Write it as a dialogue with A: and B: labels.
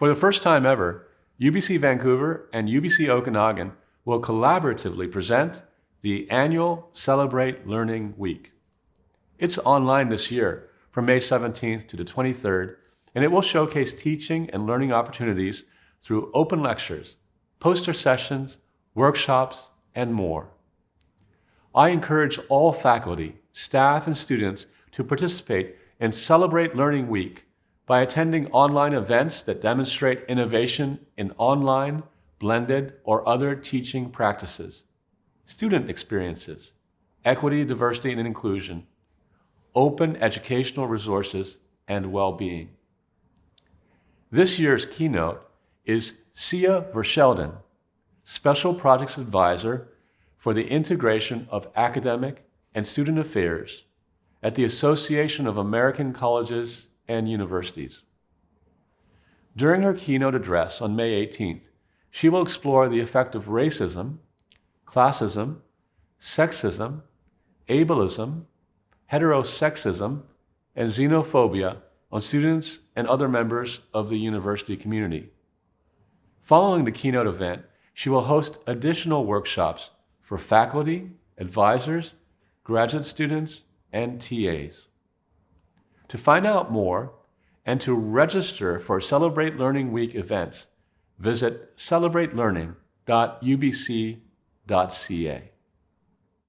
A: For the first time ever, UBC Vancouver and UBC Okanagan will collaboratively present the annual Celebrate Learning Week. It's online this year from May 17th to the 23rd, and it will showcase teaching and learning opportunities through open lectures, poster sessions, workshops, and more. I encourage all faculty, staff, and students to participate in Celebrate Learning Week by attending online events that demonstrate innovation in online, blended, or other teaching practices, student experiences, equity, diversity, and inclusion, open educational resources, and well-being. This year's keynote is Cia Verschelden, Special Projects Advisor for the Integration of Academic and Student Affairs at the Association of American Colleges and Universities. During her keynote address on May 18th, she will explore the effect of racism, classism, sexism, ableism, heterosexism, and xenophobia on students and other members of the university community. Following the keynote event, she will host additional workshops for faculty, advisors, graduate students, and TAs. To find out more and to register for Celebrate Learning Week events, visit celebratelearning.ubc.ca.